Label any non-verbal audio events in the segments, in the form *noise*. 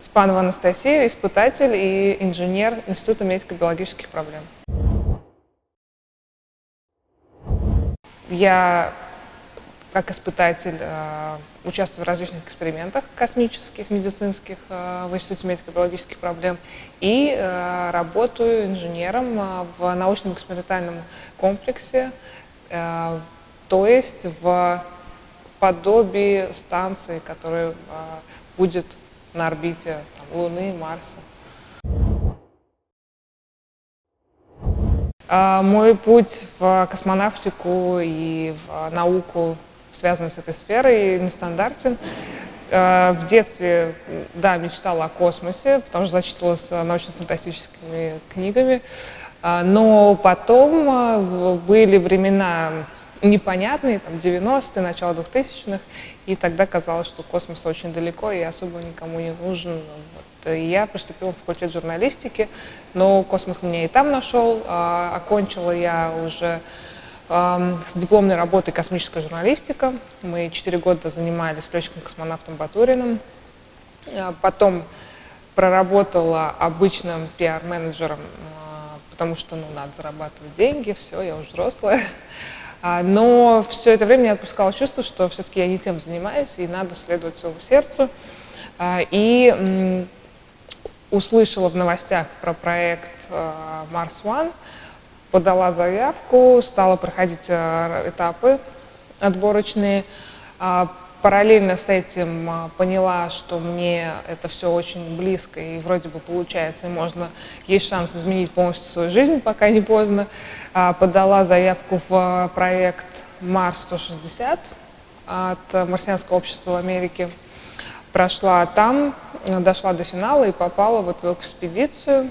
Спанова Анастасия, испытатель и инженер Института медико-биологических проблем. Я как испытатель э, участвую в различных экспериментах космических, медицинских э, в Институте медико-биологических проблем и э, работаю инженером в научном экспериментальном комплексе, то есть в подобии станции, которая э, будет на орбите там, Луны, Марса. Э, мой путь в космонавтику и в науку связанный с этой сферой, нестандартен. Э, в детстве, да, мечтала о космосе, потому что зачитывалась научно-фантастическими книгами. Но потом были времена непонятные, там, 90-е, начало 2000-х, и тогда казалось, что космос очень далеко и особо никому не нужен. Вот. И я поступила в факультет журналистики, но космос меня и там нашел. Окончила я уже с дипломной работой «Космическая журналистика». Мы четыре года занимались летчиком-космонавтом Батуриным. А, потом проработала обычным пиар-менеджером, а, потому что ну, надо зарабатывать деньги, все, я уже взрослая. А, но все это время не отпускало чувство, что все-таки я не тем занимаюсь, и надо следовать своему сердцу. И услышала в новостях про проект Mars One, подала заявку, стала проходить этапы отборочные. А, параллельно с этим а, поняла, что мне это все очень близко и вроде бы получается, и можно, есть шанс изменить полностью свою жизнь, пока не поздно. А, подала заявку в проект Марс-160 от Марсианского общества в Америке. Прошла там, дошла до финала и попала вот в экспедицию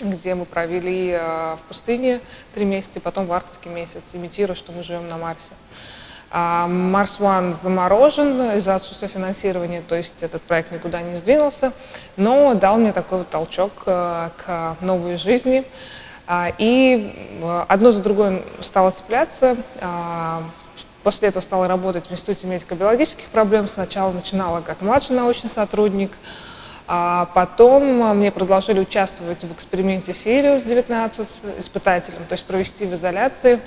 где мы провели в пустыне три месяца, потом в Арктике месяц, имитируя, что мы живем на Марсе. Марс One заморожен из-за отсутствия финансирования, то есть этот проект никуда не сдвинулся, но дал мне такой вот толчок э, к новой жизни. А, и э, одно за другое стало цепляться. А, после этого стала работать в Институте медико-биологических проблем. Сначала начинала как младший научный сотрудник, а потом мне предложили участвовать в эксперименте Сириус 19 испытателем, то есть провести в изоляции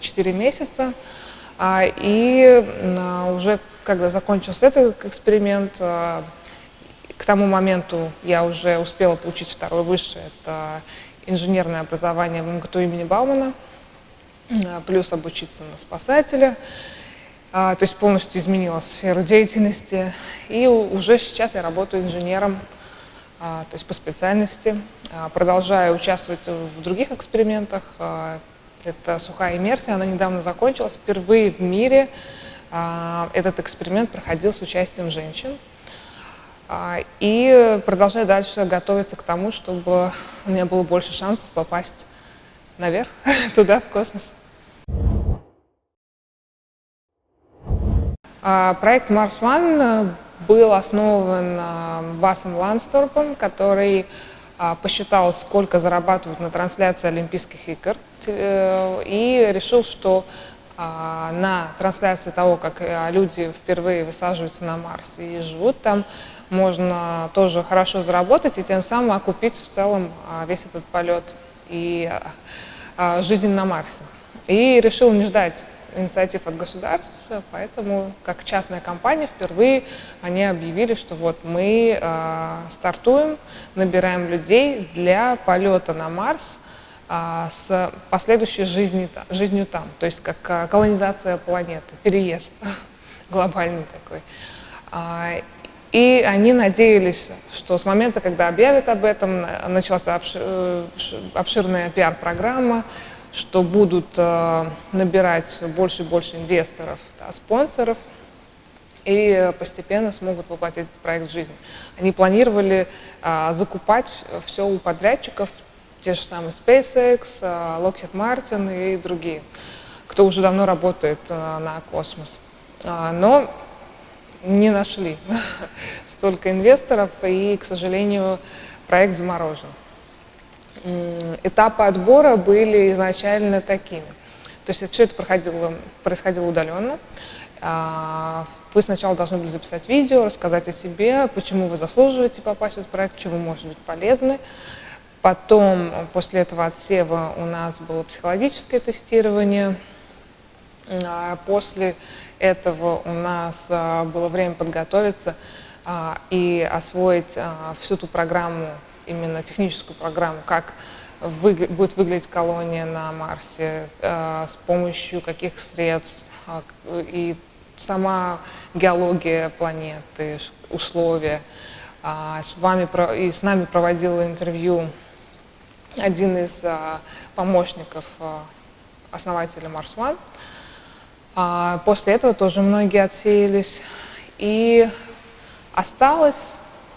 4 месяца. А, и уже когда закончился этот эксперимент, а, к тому моменту я уже успела получить второе высшее, это инженерное образование в МГТУ имени Баумана, плюс обучиться на спасателя. А, то есть полностью изменила сферу деятельности. И уже сейчас я работаю инженером, а, то есть по специальности. А, продолжаю участвовать в других экспериментах. Это сухая иммерсия, она недавно закончилась. Впервые в мире этот эксперимент проходил с участием женщин. И продолжаю дальше готовиться к тому, чтобы у меня было больше шансов попасть наверх, *laughs* туда, в космос. А, проект Mars One был основан Басом Лансторпом, который а, посчитал, сколько зарабатывают на трансляции Олимпийских игр, э, и решил, что а, на трансляции того, как э, люди впервые высаживаются на Марс и живут там, можно тоже хорошо заработать и тем самым окупить в целом весь этот полет и жизнь на Марсе. И решил не ждать инициатив от государства, поэтому как частная компания впервые они объявили, что вот мы э, стартуем, набираем людей для полета на Марс э, с последующей жизнью, жизнью там, то есть как э, колонизация планеты, переезд *laughs* глобальный такой. И они надеялись, что с момента, когда объявят об этом, началась э, обширная пиар-программа, что будут э, набирать больше и больше инвесторов, да, спонсоров, и постепенно смогут воплотить этот проект в жизнь. Они планировали э, закупать все у подрядчиков, те же самые SpaceX, э, Lockheed Martin и другие, кто уже давно работает э, на космос. Э, но не нашли *laughs* столько инвесторов, и, к сожалению, проект заморожен этапы отбора были изначально такими. То есть все это проходило, происходило удаленно. А, вы сначала должны были записать видео, рассказать о себе, почему вы заслуживаете попасть в этот проект, чему может быть полезны. Потом, после этого отсева, у нас было психологическое тестирование. А, после этого у нас а, было время подготовиться и освоить всю ту программу, именно техническую программу, как вы, будет выглядеть колония на Марсе, с помощью каких средств и сама геология планеты, условия. А, с вами и с нами проводил интервью один из а, помощников а, основателя Mars One. После этого тоже многие отсеялись. И осталось,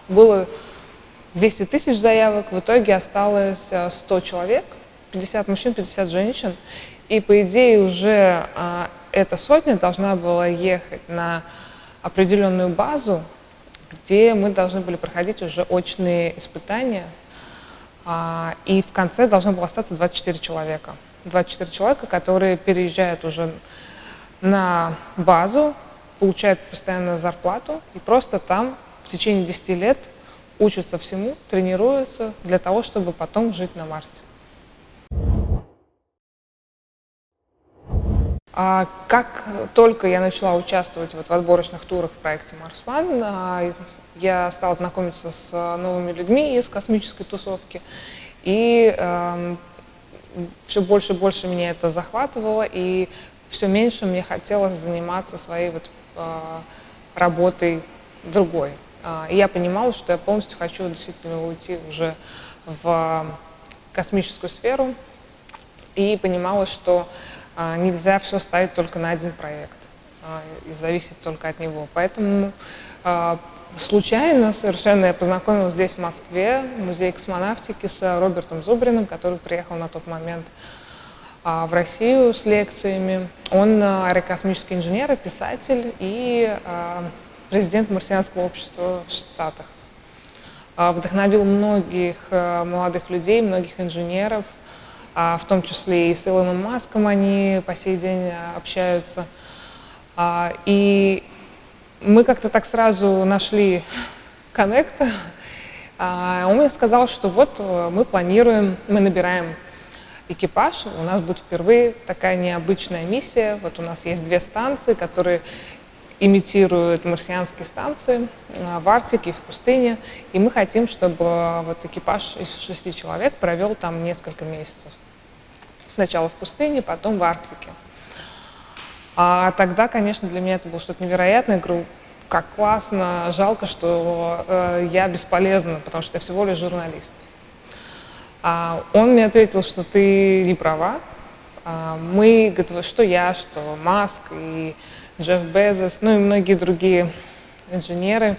было 200 тысяч заявок, в итоге осталось 100 человек, 50 мужчин, 50 женщин. И по идее уже эта сотня должна была ехать на определенную базу, где мы должны были проходить уже очные испытания, а, и в конце должно было остаться 24 человека. 24 человека, которые переезжают уже на базу, получают постоянно зарплату и просто там в течение 10 лет учатся всему, тренируются для того, чтобы потом жить на Марсе. А как только я начала участвовать вот в отборочных турах в проекте Mars One, а, я стала знакомиться с новыми людьми из космической тусовки, и э, все больше и больше меня это захватывало, и все меньше мне хотелось заниматься своей вот, э, работой другой. Э, и я понимала, что я полностью хочу действительно уйти уже в космическую сферу, и понимала, что а, нельзя все ставить только на один проект а, и зависеть только от него. Поэтому а, случайно совершенно я познакомилась здесь, в Москве, в музее космонавтики с Робертом Зубриным, который приехал на тот момент в Россию с лекциями. Он аэрокосмический инженер и писатель и президент марсианского общества в Штатах. Вдохновил многих молодых людей, многих инженеров – а, в том числе и с Илоном Маском они по сей день общаются. А, и мы как-то так сразу нашли коннект. А, он мне сказал, что вот э, мы планируем, мы набираем экипаж, у нас будет впервые такая необычная миссия. Вот у нас есть две станции, которые имитируют марсианские станции в Арктике в пустыне. И мы хотим, чтобы вот экипаж из шести человек провел там несколько месяцев. Сначала в пустыне, потом в Арктике. А тогда, конечно, для меня это было что-то невероятное. Я говорю, как классно, жалко, что э, я бесполезна, потому что я всего лишь журналист. А он мне ответил, что ты не права. А мы, говорит, что я, что Маск и Джефф Безос, ну и многие другие инженеры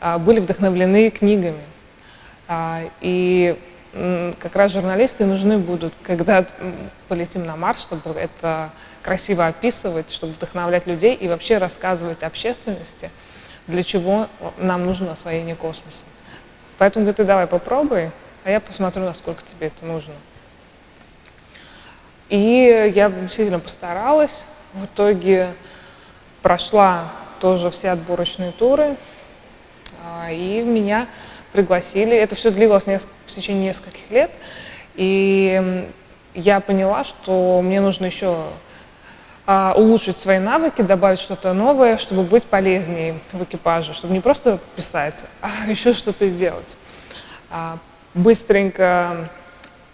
а, были вдохновлены книгами. А, и как раз журналисты нужны будут, когда полетим на Марс, чтобы это красиво описывать, чтобы вдохновлять людей и вообще рассказывать общественности, для чего нам нужно освоение космоса. Поэтому говорит, ты давай попробуй, а я посмотрю, насколько тебе это нужно. И я действительно постаралась. В итоге прошла тоже все отборочные туры, а, и меня пригласили. Это все длилось в течение нескольких лет. И я поняла, что мне нужно еще а, улучшить свои навыки, добавить что-то новое, чтобы быть полезнее в экипаже, чтобы не просто писать, *laughs* а еще что-то делать. А, быстренько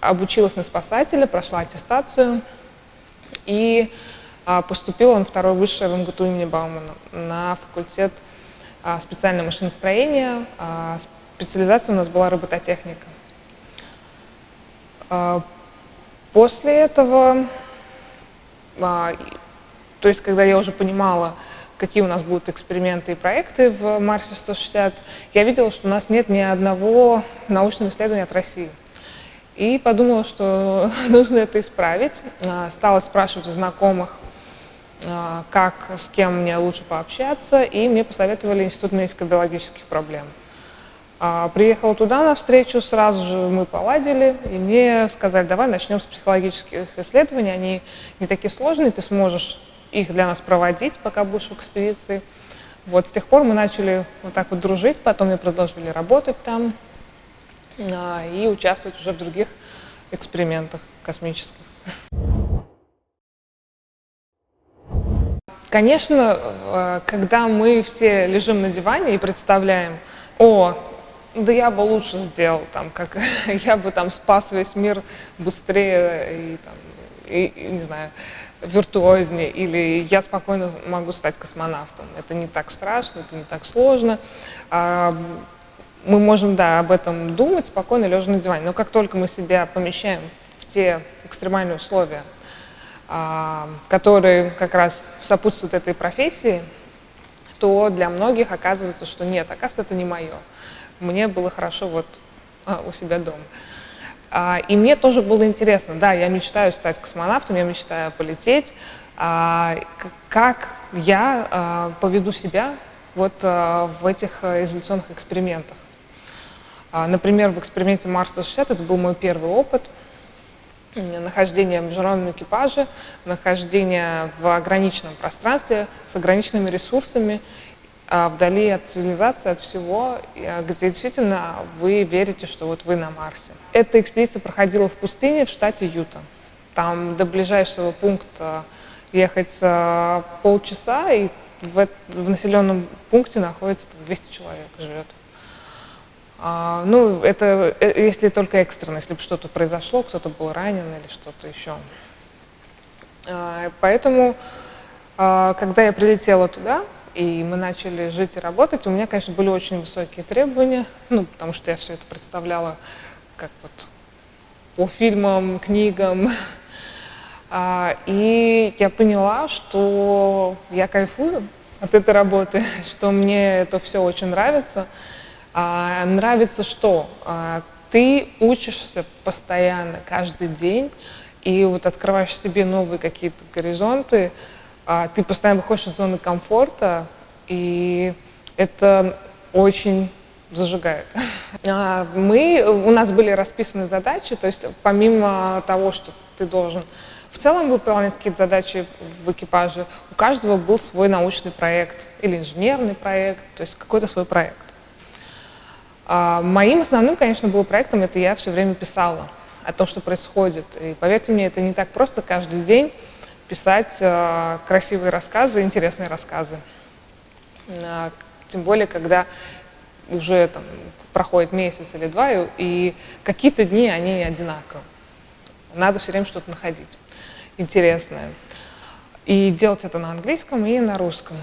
обучилась на спасателя, прошла аттестацию и а, поступила на второе высшее в МГТУ имени Баумана на факультет специального машиностроения, специализация у нас была робототехника. А, после этого, а, то есть когда я уже понимала, какие у нас будут эксперименты и проекты в Марсе 160, я видела, что у нас нет ни одного научного исследования от России. И подумала, что *laughs* нужно это исправить. А, стала спрашивать у знакомых, как, с кем мне лучше пообщаться, и мне посоветовали Институт медико-биологических проблем. А, приехала туда на встречу, сразу же мы поладили, и мне сказали, давай начнем с психологических исследований, они не такие сложные, ты сможешь их для нас проводить, пока будешь в экспедиции. Вот с тех пор мы начали вот так вот дружить, потом мы продолжили работать там а, и участвовать уже в других экспериментах космических. Конечно, э, когда мы все лежим на диване и представляем, о, да я бы лучше сделал, там, как *laughs* я бы там спас весь мир быстрее и, там, и, и не знаю, виртуознее, или я спокойно могу стать космонавтом. Это не так страшно, это не так сложно. А, мы можем, да, об этом думать спокойно, лежа на диване. Но как только мы себя помещаем в те экстремальные условия, которые как раз сопутствуют этой профессии, то для многих оказывается, что нет, оказывается, это не мое мне было хорошо вот а, у себя дома. А, и мне тоже было интересно, да, я мечтаю стать космонавтом, я мечтаю полететь, а, как я а, поведу себя вот а, в этих а, изоляционных экспериментах. А, например, в эксперименте Марс-160 это был мой первый опыт, нахождение в международном экипаже, нахождение в ограниченном пространстве с ограниченными ресурсами а, вдали от цивилизации, от всего, а, где действительно вы верите, что вот вы на Марсе. Эта экспедиция проходила в пустыне в штате Юта. Там до ближайшего пункта ехать а, полчаса, и в, в населенном пункте находится 200 человек живет. А, ну, это э, если только экстренно, если бы что-то произошло, кто-то был ранен или что-то еще. А, поэтому, а, когда я прилетела туда, и мы начали жить и работать, у меня, конечно, были очень высокие требования, ну, потому что я все это представляла как вот по фильмам, книгам. И я поняла, что я кайфую от этой работы, *laughs* что мне это все очень нравится. А, нравится что? А, ты учишься постоянно, каждый день, и вот открываешь себе новые какие-то горизонты, а, ты постоянно выходишь из зоны комфорта, и это очень зажигает. *laughs* Мы, у нас были расписаны задачи, то есть помимо того, что ты должен в целом выполнять какие-то задачи в экипаже, у каждого был свой научный проект или инженерный проект, то есть какой-то свой проект. А, моим основным, конечно, был проектом, это я все время писала о том, что происходит. И поверьте мне, это не так просто каждый день писать э, красивые рассказы, интересные рассказы. Э, тем более, когда уже там, проходит месяц или два, и, и какие-то дни они одинаковы. Надо все время что-то находить интересное. И делать это на английском и на русском.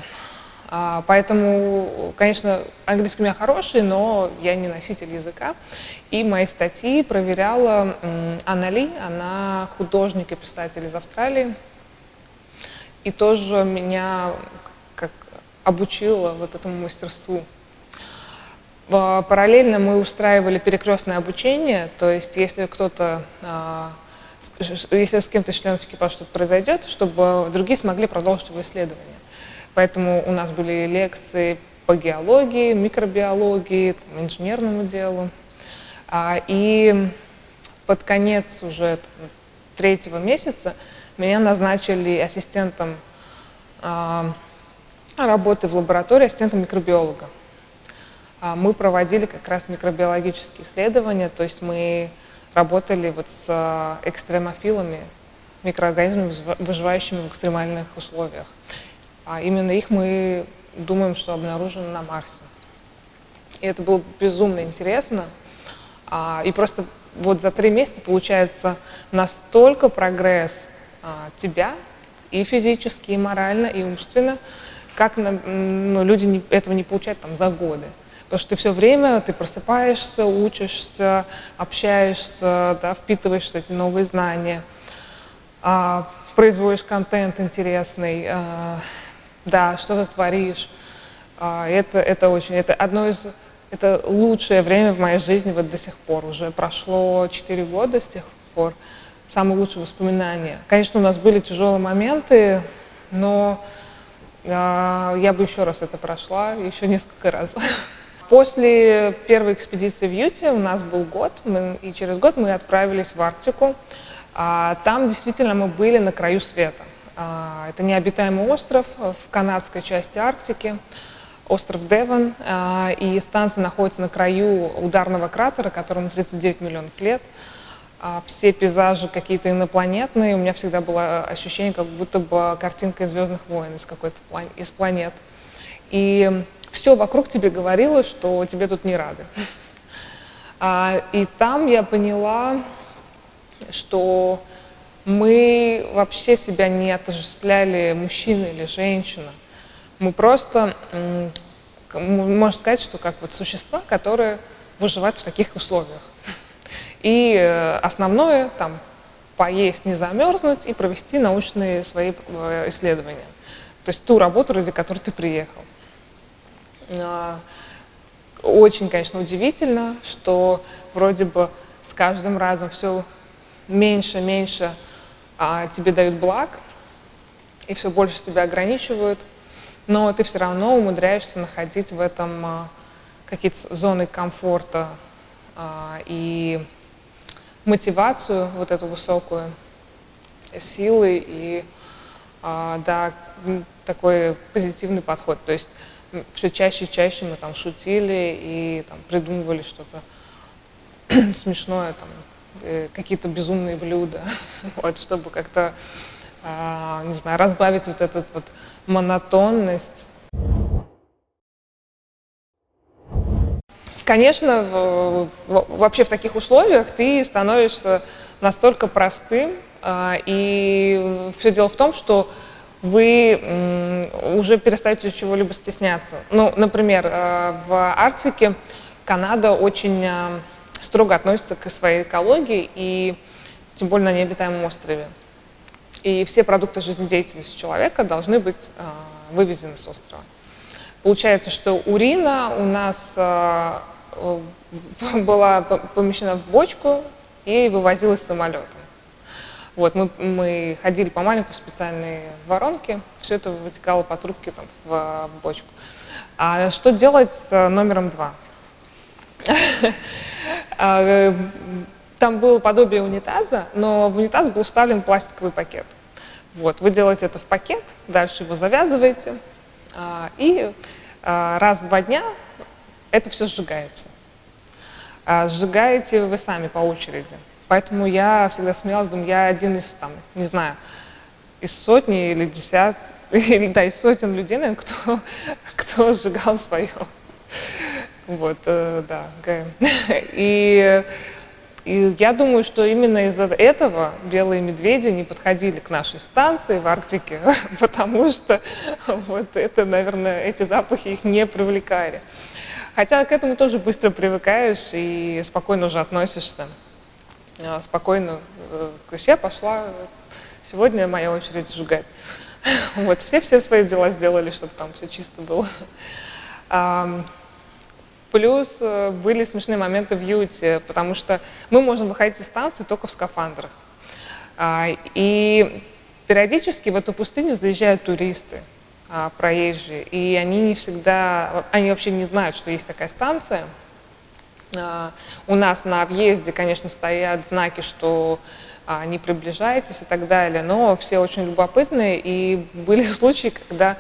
А, поэтому, конечно, английский у меня хороший, но я не носитель языка. И мои статьи проверяла Анна Ли, она художник и писатель из Австралии, и тоже меня как обучила вот этому мастерству. Параллельно мы устраивали перекрестное обучение, то есть если кто-то, а, если с кем-то членов экипажа что-то произойдет, чтобы другие смогли продолжить его исследование. Поэтому у нас были лекции по геологии, микробиологии, инженерному делу. А, и под конец уже третьего месяца меня назначили ассистентом э, работы в лаборатории, ассистентом микробиолога. А мы проводили как раз микробиологические исследования, то есть мы работали вот с а, экстремофилами, микроорганизмами, выживающими в экстремальных условиях. А именно их мы думаем, что обнаружены на Марсе. И это было безумно интересно. И просто вот за три месяца получается настолько прогресс а, тебя и физически, и морально, и умственно, как ну, люди не, этого не получают там за годы. Потому что ты все время, ты просыпаешься, учишься, общаешься, да, впитываешь эти новые знания, а, производишь контент интересный, а, да, что-то творишь. А, это, это очень, это одно из, это лучшее время в моей жизни вот до сих пор. Уже прошло 4 года с тех пор самые лучшие воспоминания. Конечно, у нас были тяжелые моменты, но э, я бы еще раз это прошла, еще несколько раз. *laughs* После первой экспедиции в Юте у нас был год, мы, и через год мы отправились в Арктику. Там действительно мы были на краю света. Это необитаемый остров в канадской части Арктики, остров Девон, и станция находится на краю ударного кратера, которому 39 миллионов лет. Все пейзажи какие-то инопланетные, у меня всегда было ощущение, как будто бы картинка из «Звездных войн», из какой-то из планет. И все вокруг тебе говорило, что тебе тут не рады. А, и там я поняла, что мы вообще себя не отождествляли мужчина или женщина. Мы просто, можно сказать, что как вот существа, которые выживают в таких условиях. И э, основное там поесть, не замерзнуть и провести научные свои э, исследования. То есть ту работу, ради которой ты приехал. А, очень, конечно, удивительно, что вроде бы с каждым разом все меньше, меньше а, тебе дают благ, и все больше тебя ограничивают, но ты все равно умудряешься находить в этом а, какие-то зоны комфорта а, и мотивацию вот эту высокую, силы и а, да, такой позитивный подход. То есть все чаще и чаще мы там шутили и там, придумывали что-то *clears throat* смешное, там, какие-то безумные блюда, *laughs* вот, чтобы как-то, э, не знаю, разбавить вот эту вот монотонность. Конечно, вообще в таких условиях ты становишься настолько простым, э, и все дело в том, что вы уже перестаете чего-либо стесняться. Ну, например, э, в Арктике Канада очень э, строго относится к своей экологии, и тем более на необитаемом острове. И все продукты жизнедеятельности человека должны быть э, вывезены с острова. Получается, что урина у нас *laughs* была помещена в бочку и вывозилась самолетом. Вот, мы, мы ходили по маленькой специальной воронке, все это вытекало по трубке там, в, в бочку. А что делать с номером два? *laughs* А, там было подобие унитаза, но в унитаз был вставлен пластиковый пакет. Вот, вы делаете это в пакет, дальше его завязываете, а, и а, раз в два дня это все сжигается. Сжигаете вы сами по очереди. Поэтому я всегда смеялась, думаю, я один из, там, не знаю, из сотни или десят, *laughs* или, да, из сотен людей, наверное, кто, *laughs* кто сжигал свое. Вот, э, да, *laughs* И, и я думаю, что именно из-за этого белые медведи не подходили к нашей станции в Арктике, *laughs* потому что вот это, наверное, эти запахи их не привлекали. Хотя к этому тоже быстро привыкаешь и спокойно уже относишься. А, спокойно, э, я пошла, сегодня моя очередь сжигать. *laughs* Вот, все все свои дела сделали, чтобы там все чисто было. Плюс э, были смешные моменты в Юте, потому что мы можем выходить из станции только в скафандрах. А, и периодически в эту пустыню заезжают туристы, а, проезжие, и они не всегда, они вообще не знают, что есть такая станция, а, у нас на въезде, конечно, стоят знаки, что не приближайтесь и так далее, но все очень любопытные, и были *laughs* случаи, когда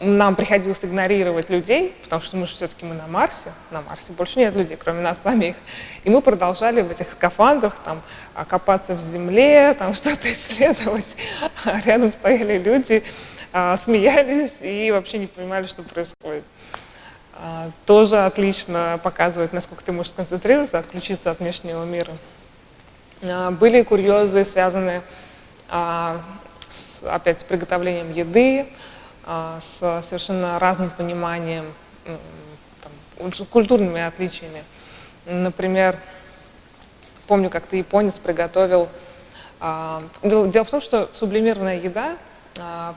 нам приходилось игнорировать людей, потому что мы же все-таки мы на Марсе, на Марсе больше нет людей, кроме нас самих. И мы продолжали в этих скафандрах там, копаться в земле, там *laughs* что-то исследовать. А рядом стояли люди, смеялись и вообще не понимали, что происходит. А, тоже отлично показывает, насколько ты можешь сконцентрироваться, отключиться от внешнего мира. А, были курьезы, связанные а, опять с приготовлением еды, с совершенно разным пониманием, там, культурными отличиями. Например, помню, как ты японец приготовил... Дело в том, что сублимированная еда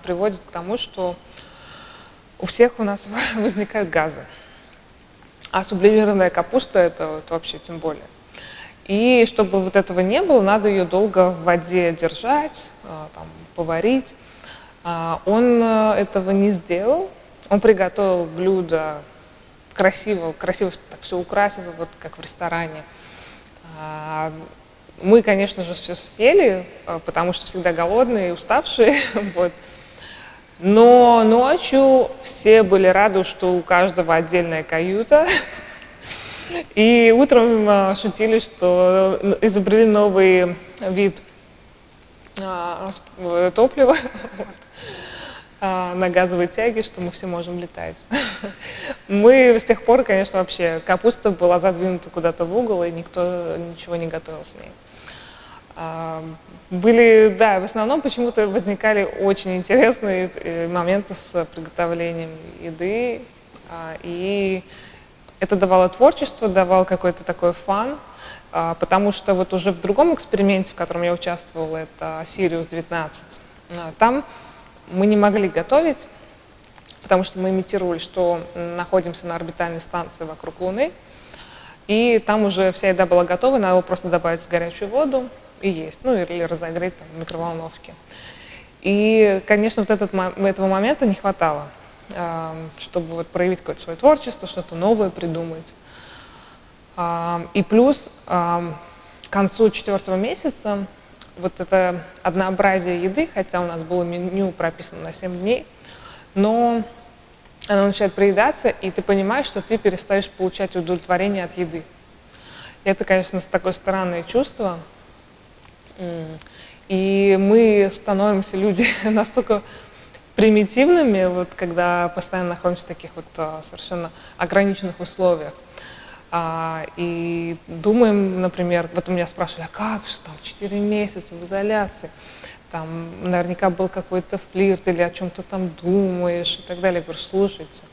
приводит к тому, что у всех у нас *laughs* возникают газы. А сублимированная капуста это вот вообще тем более. И чтобы вот этого не было, надо ее долго в воде держать, а, там, поварить. А, он э, этого не сделал. Он приготовил блюдо красиво, красиво так все украсить, вот как в ресторане. Мы, конечно же, все съели, потому что всегда голодные и уставшие. *laughs* вот. Но ночью все были рады, что у каждого отдельная каюта. И утром шутили, что изобрели новый вид топлива *laughs* на газовой тяге, что мы все можем летать. *laughs* Мы с тех пор, конечно, вообще капуста была задвинута куда-то в угол, и никто ничего не готовил с ней. Были, да, в основном почему-то возникали очень интересные э, моменты с приготовлением еды, а, и это давало творчество, давало какой-то такой фан, а, потому что вот уже в другом эксперименте, в котором я участвовала, это Sirius 19, а, там мы не могли готовить, потому что мы имитировали, что находимся на орбитальной станции вокруг Луны, и там уже вся еда была готова, надо было просто добавить горячую воду, и есть, ну или разогреть там, в микроволновке. И, конечно, вот этот, этого момента не хватало, чтобы вот проявить какое-то свое творчество, что-то новое придумать. И плюс к концу четвертого месяца вот это однообразие еды, хотя у нас было меню прописано на 7 дней, но оно начинает проедаться, и ты понимаешь, что ты перестаешь получать удовлетворение от еды. И это, конечно, такое странное чувство, и мы становимся люди *laughs* настолько примитивными, вот когда постоянно находимся в таких вот а, совершенно ограниченных условиях. А, и думаем, например, вот у меня спрашивали, а как же там 4 месяца в изоляции? Там наверняка был какой-то флирт или о чем-то там думаешь и так далее. Я говорю, слушайте,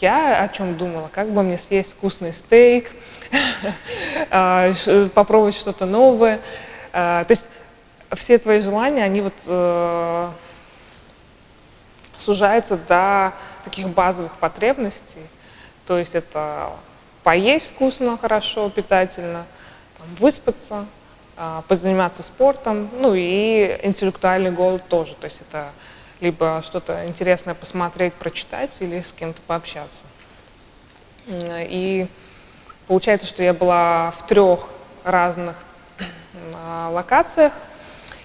я о чем думала, как бы мне съесть вкусный стейк, *laughs* а, попробовать что-то новое. А, то есть все твои желания, они вот э, сужаются до таких базовых потребностей. То есть это поесть вкусно, хорошо, питательно, там, выспаться, э, позаниматься спортом, ну и интеллектуальный голод тоже. То есть это либо что-то интересное посмотреть, прочитать или с кем-то пообщаться. И получается, что я была в трех разных локациях,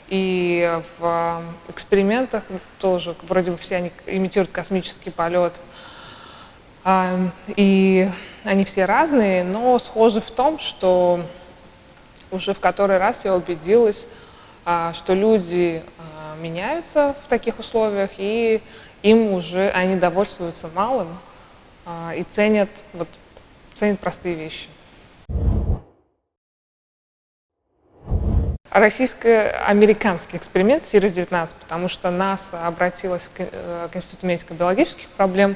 и в экспериментах тоже, вроде бы все они имитируют космический полет, а, и они все разные, но схожи в том, что уже в который раз я убедилась, а, что люди а, меняются в таких условиях, и им уже они довольствуются малым и ценят, вот, ценят простые вещи. российско-американский эксперимент Сирис-19, потому что НАСА обратилась к, э, к Институту медико-биологических проблем а,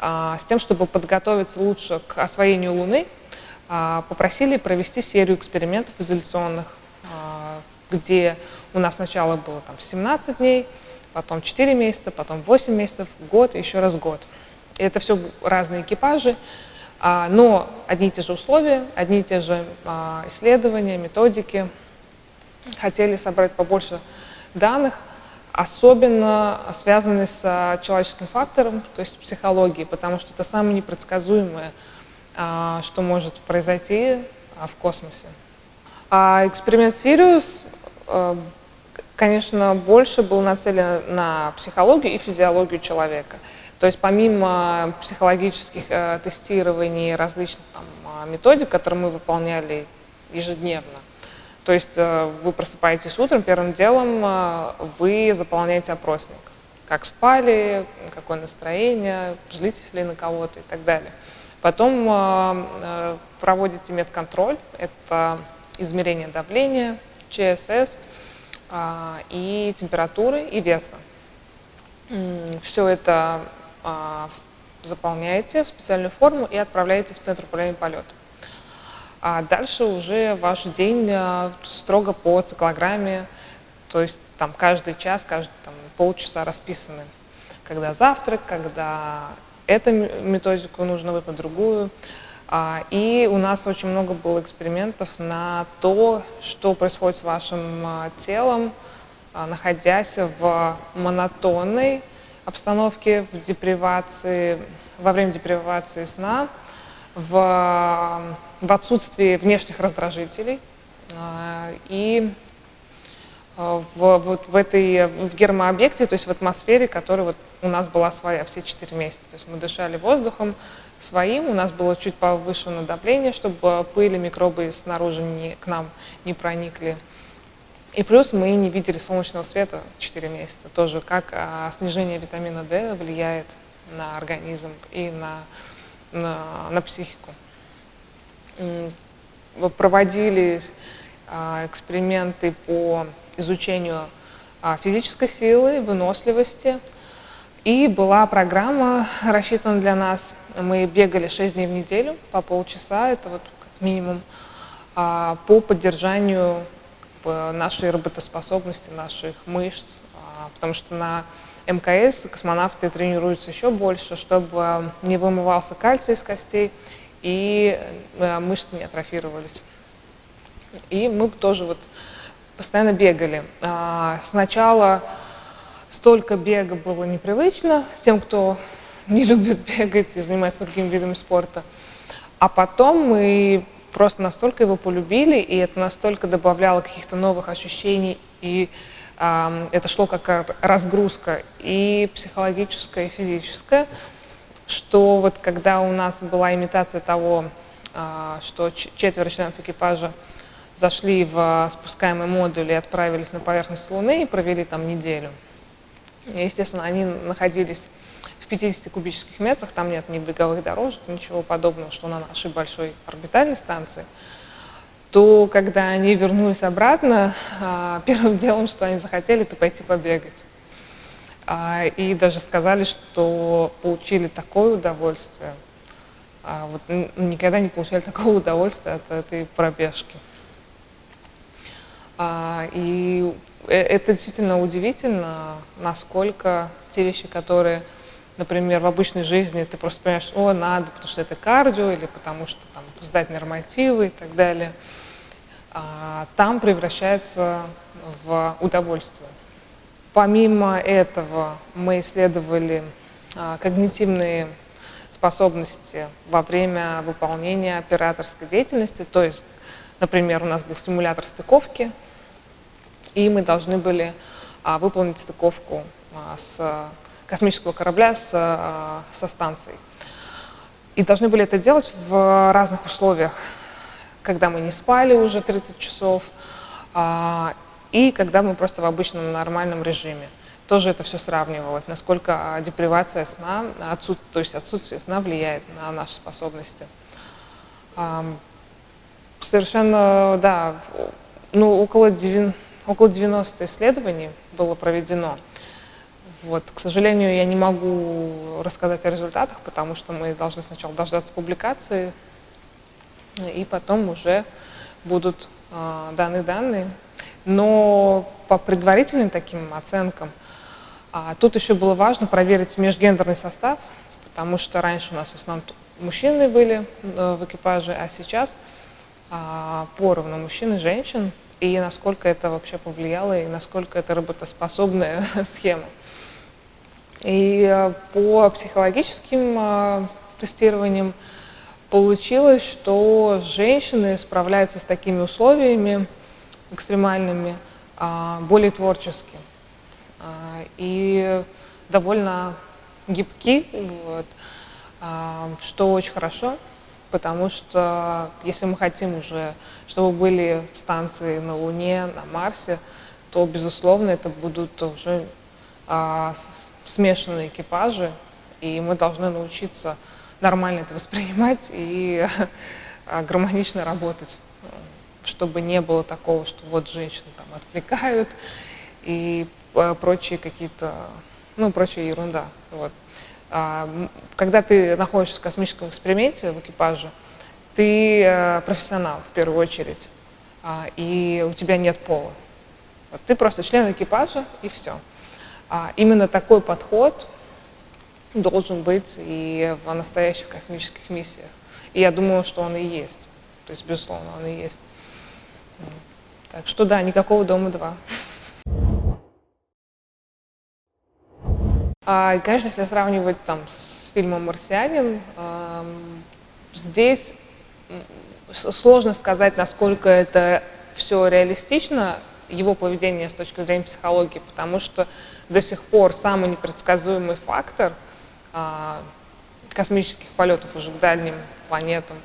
с тем, чтобы подготовиться лучше к освоению Луны, а, попросили провести серию экспериментов изоляционных, а, где у нас сначала было там 17 дней, потом 4 месяца, потом 8 месяцев, год, еще раз год. И это все разные экипажи, но одни и те же условия, одни и те же исследования, методики – хотели собрать побольше данных, особенно связанные с человеческим фактором, то есть психологией, потому что это самое непредсказуемое, а, что может произойти а, в космосе. А эксперимент Сириус, э, конечно, больше был нацелен на психологию и физиологию человека. То есть помимо психологических э, тестирований различных там, методик, которые мы выполняли ежедневно, то есть э, вы просыпаетесь утром, первым делом э, вы заполняете опросник. Как спали, какое настроение, злитесь ли на кого-то и так далее. Потом э, проводите медконтроль, это измерение давления, ЧСС и температуры и веса. Все это заполняете в специальную форму и отправляете в Центр управления полетом. А дальше уже ваш день э, строго по циклограмме, то есть там каждый час, каждые там, полчаса расписаны, когда завтрак, когда эту методику нужно выполнить, другую. А, и у нас очень много было экспериментов на то, что происходит с вашим а, телом, находясь в монотонной обстановке, в депривации, во время депривации сна, в, в отсутствии внешних раздражителей и в, вот в этой в гермообъекте, то есть в атмосфере, которая вот у нас была своя все четыре месяца. То есть мы дышали воздухом своим, у нас было чуть повышенное давление, чтобы пыль и микробы снаружи не, к нам не проникли. И плюс мы не видели солнечного света 4 месяца. Тоже как а, снижение витамина D влияет на организм и на, на, на психику. Проводили а, эксперименты по изучению а, физической силы, выносливости. И была программа рассчитана для нас. Мы бегали 6 дней в неделю по полчаса, это вот как минимум, а, по поддержанию нашей работоспособности, наших мышц, потому что на МКС космонавты тренируются еще больше, чтобы не вымывался кальций из костей и э, мышцы не атрофировались. И мы тоже вот постоянно бегали. А, сначала столько бега было непривычно тем, кто не любит *laughs* бегать и занимается другими видами спорта. А потом мы просто настолько его полюбили, и это настолько добавляло каких-то новых ощущений, и э, это шло как разгрузка и психологическая, и физическая, что вот когда у нас была имитация того, э, что четверо членов экипажа зашли в спускаемый модуль и отправились на поверхность Луны и провели там неделю. Естественно, они находились в 50 кубических метрах, там нет ни беговых дорожек, ничего подобного, что на нашей большой орбитальной станции, то когда они вернулись обратно, а, *laughs* первым делом, что они захотели, это пойти побегать. А, и даже сказали, что получили такое удовольствие, а, вот никогда не получали *laughs* такого удовольствия от этой пробежки. А, и э, это действительно удивительно, насколько те вещи, которые, например, в обычной жизни ты просто понимаешь, о, надо, потому что это кардио, или потому что там сдать нормативы и так далее, там превращается в удовольствие. Помимо этого мы исследовали а, когнитивные способности во время выполнения операторской деятельности, то есть, например, у нас был стимулятор стыковки, и мы должны были а, выполнить стыковку а, с космического корабля с, со станцией. И должны были это делать в разных условиях, когда мы не спали уже 30 часов, и когда мы просто в обычном нормальном режиме. Тоже это все сравнивалось, насколько депривация сна, отсут, то есть отсутствие сна влияет на наши способности. А, совершенно, да, ну, около 90 Около 90 исследований было проведено. Вот, к сожалению, я не могу рассказать о результатах, потому что мы должны сначала дождаться публикации, и потом уже будут даны данные. Но по предварительным таким оценкам, а, тут еще было важно проверить межгендерный состав, потому что раньше у нас в основном мужчины были э, в экипаже, а сейчас а, поровну мужчин и женщин и насколько это вообще повлияло, и насколько это работоспособная *laughs* схема. И э, по психологическим тестированиям получилось, что женщины справляются с такими условиями экстремальными а, более творчески. А, и довольно гибки, вот, а, что очень хорошо потому что если мы хотим уже, чтобы были станции на Луне, на Марсе, то, безусловно, это будут уже смешанные экипажи, и мы должны научиться нормально это воспринимать и *laughs* гармонично работать, чтобы не было такого, что вот женщины там отвлекают и а, прочие какие-то, ну, прочая ерунда. Вот. А, когда ты находишься в космическом эксперименте в экипаже, ты э, профессионал в первую очередь, а, и у тебя нет пола. Вот ты просто член экипажа, и все. А, именно такой подход должен быть и в настоящих космических миссиях. И я думаю, что он и есть. То есть, безусловно, он и есть. Так что да, никакого дома-2. А, конечно, если сравнивать там с фильмом «Марсианин», здесь сложно сказать, насколько это все реалистично, его поведение с точки зрения психологии, потому что до сих пор самый непредсказуемый фактор космических полетов уже к дальним планетам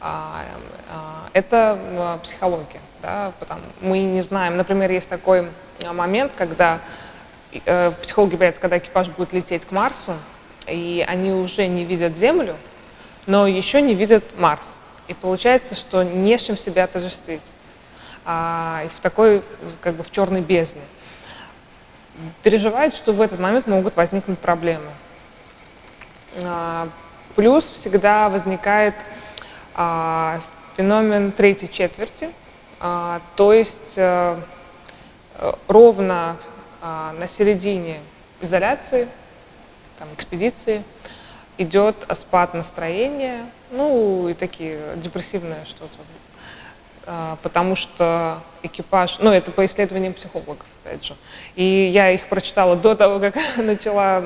а, а, это а, психология. Да, потому мы не знаем, например, есть такой момент, когда э, психологи боятся, когда экипаж будет лететь к Марсу, и они уже не видят Землю, но еще не видят Марс. И получается, что не с чем себя отождествить. А, и в такой, как бы в черной бездне. Переживают, что в этот момент могут возникнуть проблемы. А, плюс всегда возникает а, феномен третьей четверти, а, то есть а, ровно а, на середине изоляции, там, экспедиции, идет спад настроения, ну и такие депрессивные что-то. Потому что экипаж, ну это по исследованиям психологов, опять же. И я их прочитала до того, как *laughs* начала,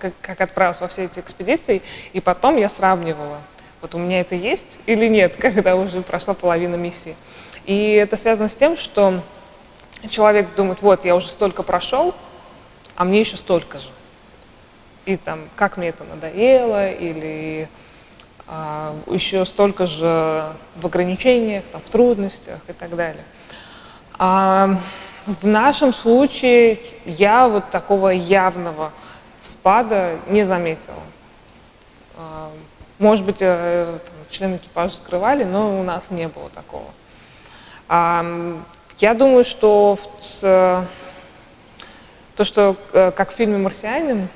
как, как отправилась во все эти экспедиции, и потом я сравнивала, вот у меня это есть или нет, *laughs* когда уже прошла половина миссии. И это связано с тем, что человек думает, вот я уже столько прошел, а мне еще столько же и там, как мне это надоело, или а, еще столько же в ограничениях, там, в трудностях и так далее. А в нашем случае я вот такого явного спада не заметила. А, может быть, э, там, члены экипажа скрывали, но у нас не было такого. А, я думаю, что с, то, что э, как в фильме «Марсианин»,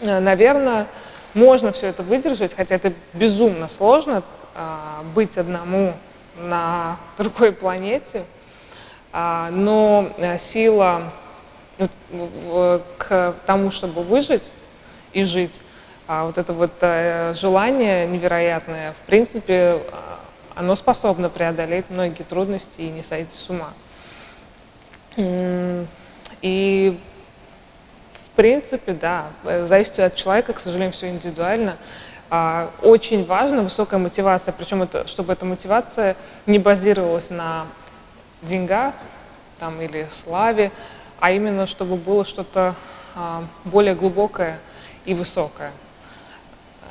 Э, наверное, можно все это выдержать, хотя это безумно сложно, а, быть одному на *laughs* другой планете, но э, сила к тому, чтобы выжить и жить, а вот это вот э, желание невероятное, в принципе, оно способно преодолеть многие трудности и не сойти с ума. И принципе, да, э, зависит от человека, к сожалению, все индивидуально. А, очень важна высокая мотивация, причем это, чтобы эта мотивация не базировалась на деньгах там, или славе, а именно чтобы было что-то а, более глубокое и высокое.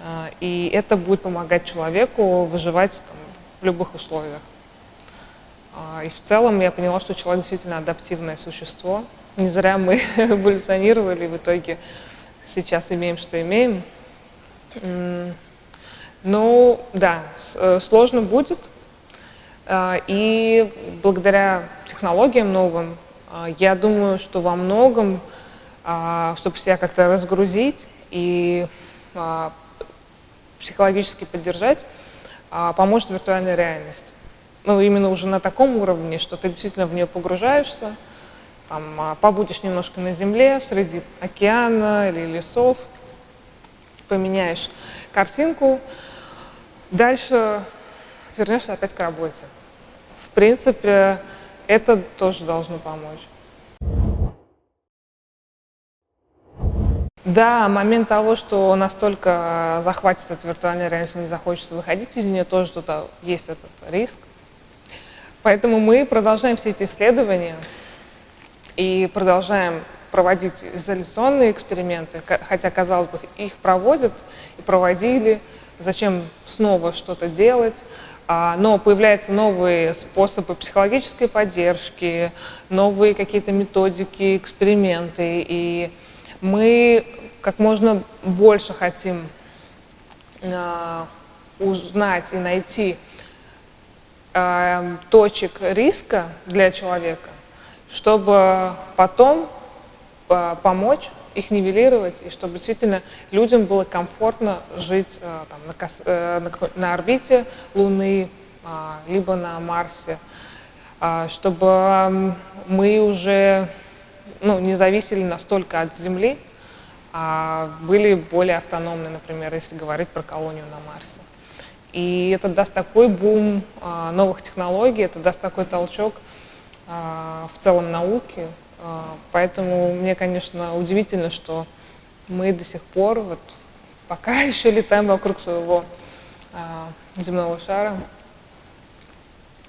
А, и это будет помогать человеку выживать там, в любых условиях. И в целом я поняла, что человек действительно адаптивное существо, не зря мы *laughs* эволюционировали, в итоге сейчас имеем, что имеем. Ну, да, э, сложно будет. А, и благодаря технологиям новым, а, я думаю, что во многом, а, чтобы себя как-то разгрузить и психологически поддержать, поможет виртуальная реальность. Ну, именно уже на таком уровне, что ты действительно в нее погружаешься, там, побудешь немножко на земле, среди океана или лесов, поменяешь картинку, дальше вернешься опять к работе. Принципе, это тоже должно помочь. Да, момент того, что настолько захватит эта виртуальная реальность, не захочется выходить из нее, тоже тут есть этот риск. Поэтому мы продолжаем все эти исследования и продолжаем проводить изоляционные эксперименты, хотя, казалось бы, их проводят и проводили, зачем снова что-то делать, но появляются новые способы психологической поддержки, новые какие-то методики, эксперименты, и мы как можно больше хотим а, узнать и найти а, точек риска для человека, чтобы потом помочь их нивелировать, и чтобы действительно людям было комфортно жить э, там, на, э, на, орбите Луны, а, либо на Марсе, а, чтобы мы уже ну, не зависели настолько от Земли, а были более автономны, например, если говорить про колонию на Марсе. И это даст такой бум а, новых технологий, это даст такой толчок, в целом науки. А, поэтому мне, конечно, удивительно, что мы до сих пор вот пока *laughs* еще летаем вокруг своего а, земного шара.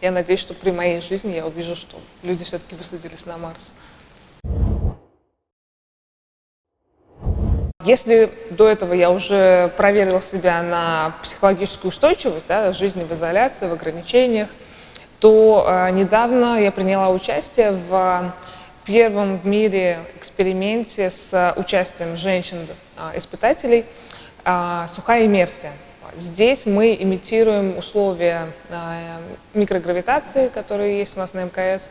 Я надеюсь, что при моей жизни я увижу, что люди все-таки высадились на Марс. Если до этого я уже проверила себя на психологическую устойчивость, да, жизни в изоляции, в ограничениях, то э, недавно я приняла участие в первом в мире эксперименте с участием женщин-испытателей э, «Сухая иммерсия». Здесь мы имитируем условия микрогравитации, которые есть у нас на МКС,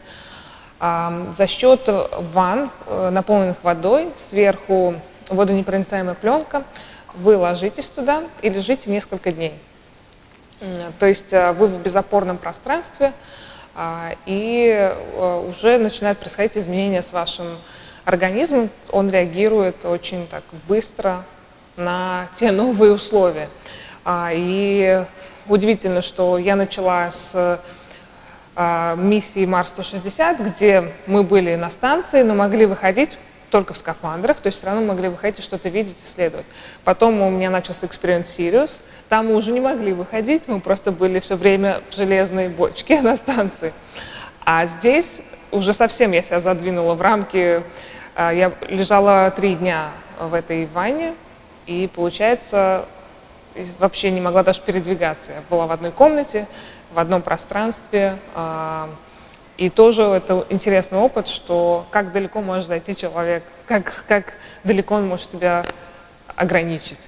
за счет ванн, э, наполненных водой, сверху водонепроницаемая пленка, вы ложитесь туда и лежите несколько дней. То есть э, вы в безопорном пространстве, а, и э, уже начинают происходить изменения с вашим организмом. Он реагирует очень так быстро на те новые условия. А, и удивительно, что я начала с а, миссии Марс-160, где мы были на станции, но могли выходить только в скафандрах, то есть все равно могли выходить что-то видеть, исследовать. Потом у меня начался эксперимент Сириус, там мы уже не могли выходить, мы просто были все время в железной бочке *laughs* на станции. А здесь уже совсем я себя задвинула в рамки, а, я лежала три дня в этой ванне, и получается, вообще не могла даже передвигаться. Я была в одной комнате, в одном пространстве, а, и тоже это интересный опыт, что как далеко может зайти человек, как, как далеко он может себя ограничить.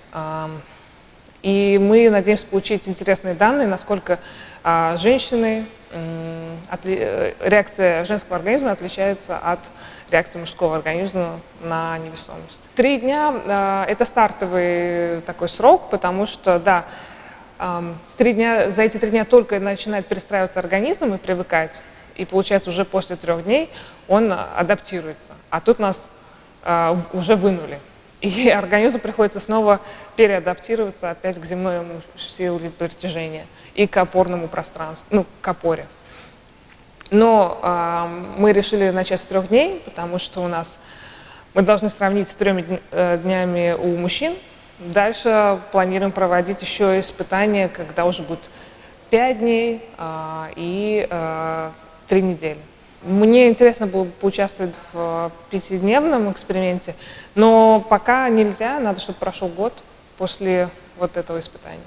И мы надеемся получить интересные данные, насколько а, женщины, реакция женского организма отличается от реакции мужского организма на невесомость. Три дня а, – это стартовый такой срок, потому что, да, три дня, за эти три дня только начинает перестраиваться организм и привыкать и получается уже после трех дней он адаптируется. А тут нас э, уже вынули. И *laughs* организму приходится снова переадаптироваться опять к земному силе притяжения и к опорному пространству, ну, к опоре. Но э, мы решили начать с трех дней, потому что у нас мы должны сравнить с треми э, днями у мужчин. Дальше планируем проводить еще испытания, когда уже будет пять дней э, и э, три недели. Мне интересно было поучаствовать в пятидневном эксперименте, но пока нельзя, надо, чтобы прошел год после вот этого испытания.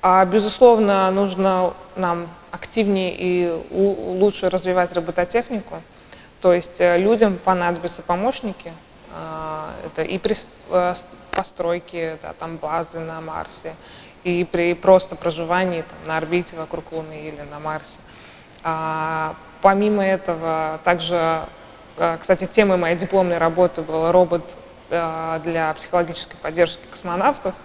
А, безусловно, нужно нам активнее и лучше развивать робототехнику. То есть э, людям понадобятся помощники. А, это и при э, постройке да, там базы на Марсе, и при просто проживании там, на орбите вокруг Луны или на Марсе. А, помимо этого, также, а, кстати, темой моей дипломной работы был робот а, для психологической поддержки космонавтов. *laughs*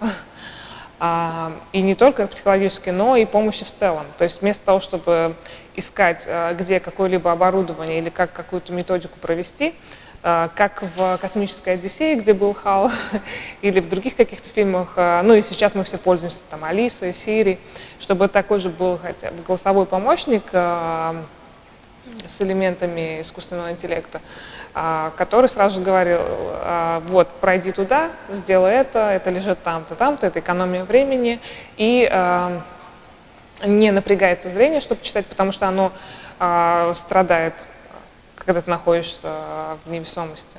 А, и не только психологической, но и помощи в целом. То есть вместо того, чтобы искать, где какое-либо оборудование или как какую-то методику провести, как в «Космической Одиссее», где был Хал, *laughs* или в других каких-то фильмах, а, ну и сейчас мы все пользуемся там Алисой, Сири, чтобы такой же был хотя бы голосовой помощник а, с элементами искусственного интеллекта, который сразу же говорил, вот, пройди туда, сделай это, это лежит там-то, там-то, это экономия времени, и не напрягается зрение, чтобы читать, потому что оно страдает когда ты находишься в невесомости.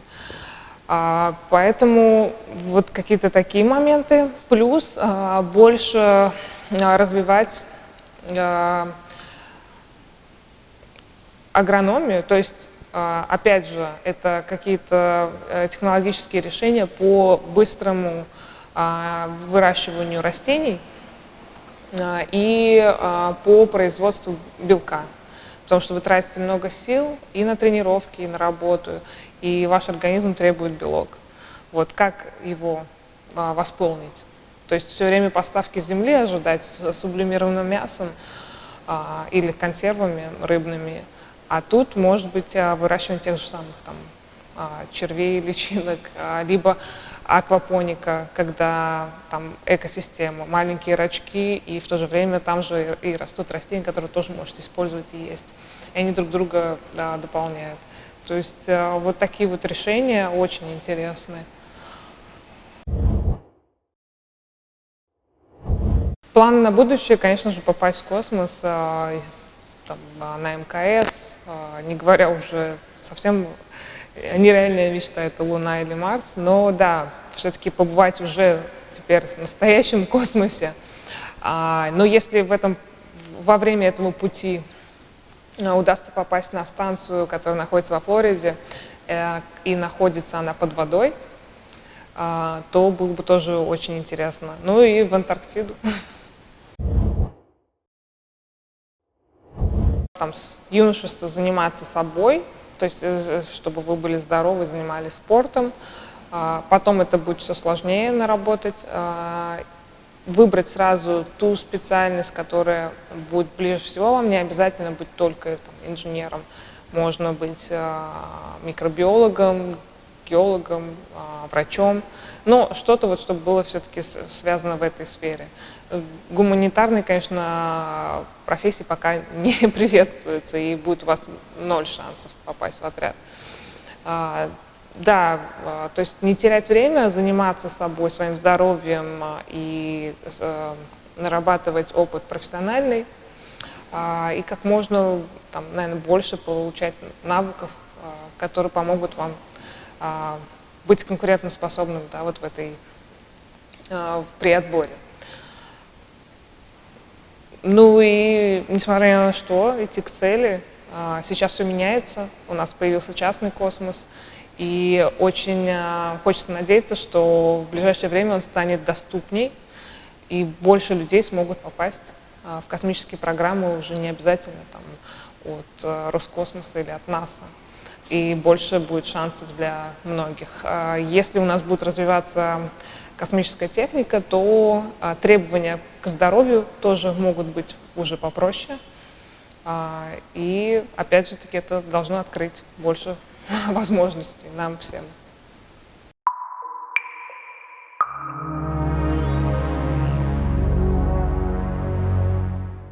А, поэтому вот какие-то такие моменты. Плюс а, больше а, развивать агрономию, то есть, опять же, это какие-то э, технологические решения по быстрому выращиванию растений и по производству белка потому что вы тратите много сил и на тренировки, и на работу, и ваш организм требует белок. Вот как его а, восполнить? То есть все время поставки земли ожидать с сублимированным мясом а, или консервами рыбными, а тут может быть а, выращивание тех же самых там, червей, личинок, а, либо аквапоника, когда там экосистема, маленькие рачки, и в то же время там же и растут растения, которые тоже можете использовать и есть. И они друг друга да, дополняют. То есть э, вот такие вот решения очень интересные. планы на будущее, конечно же, попасть в космос, там, на МКС, не говоря уже совсем нереальная мечта, это Луна или Марс, но да, все-таки побывать уже теперь в настоящем *laughs* космосе. Но если в этом, во время этого пути удастся попасть на станцию, которая находится во Флориде, э, и находится она под водой, то было бы тоже очень интересно. Ну и в Антарктиду. *laughs* Там с юношества заниматься собой, то есть э, чтобы вы были здоровы, занимались спортом. А, потом это будет все сложнее наработать. А, выбрать сразу ту специальность, которая будет ближе всего вам, не обязательно быть только там, инженером. Можно быть а, микробиологом, геологом, врачом, но что-то вот, чтобы было все-таки связано в этой сфере. Гуманитарные, конечно, профессии пока *laughs* не приветствуются, и будет у вас ноль шансов попасть в отряд. А, да, а, то есть не терять время, заниматься собой, своим здоровьем а, и э, нарабатывать опыт профессиональный, и как можно, там, наверное, больше получать навыков, которые помогут вам быть конкурентоспособным да, вот в этой, при отборе. Ну и несмотря на что, идти к цели. А, сейчас все меняется, у нас появился частный космос, и очень а, хочется надеяться, что в ближайшее время он станет доступней, и больше людей смогут попасть а, в космические программы уже не обязательно там, от Роскосмоса или от НАСА и больше будет шансов для многих. А если у нас будет развиваться космическая техника, то а, требования к здоровью тоже могут быть уже попроще. А, и опять же таки это должно открыть больше *laughs* возможностей нам всем.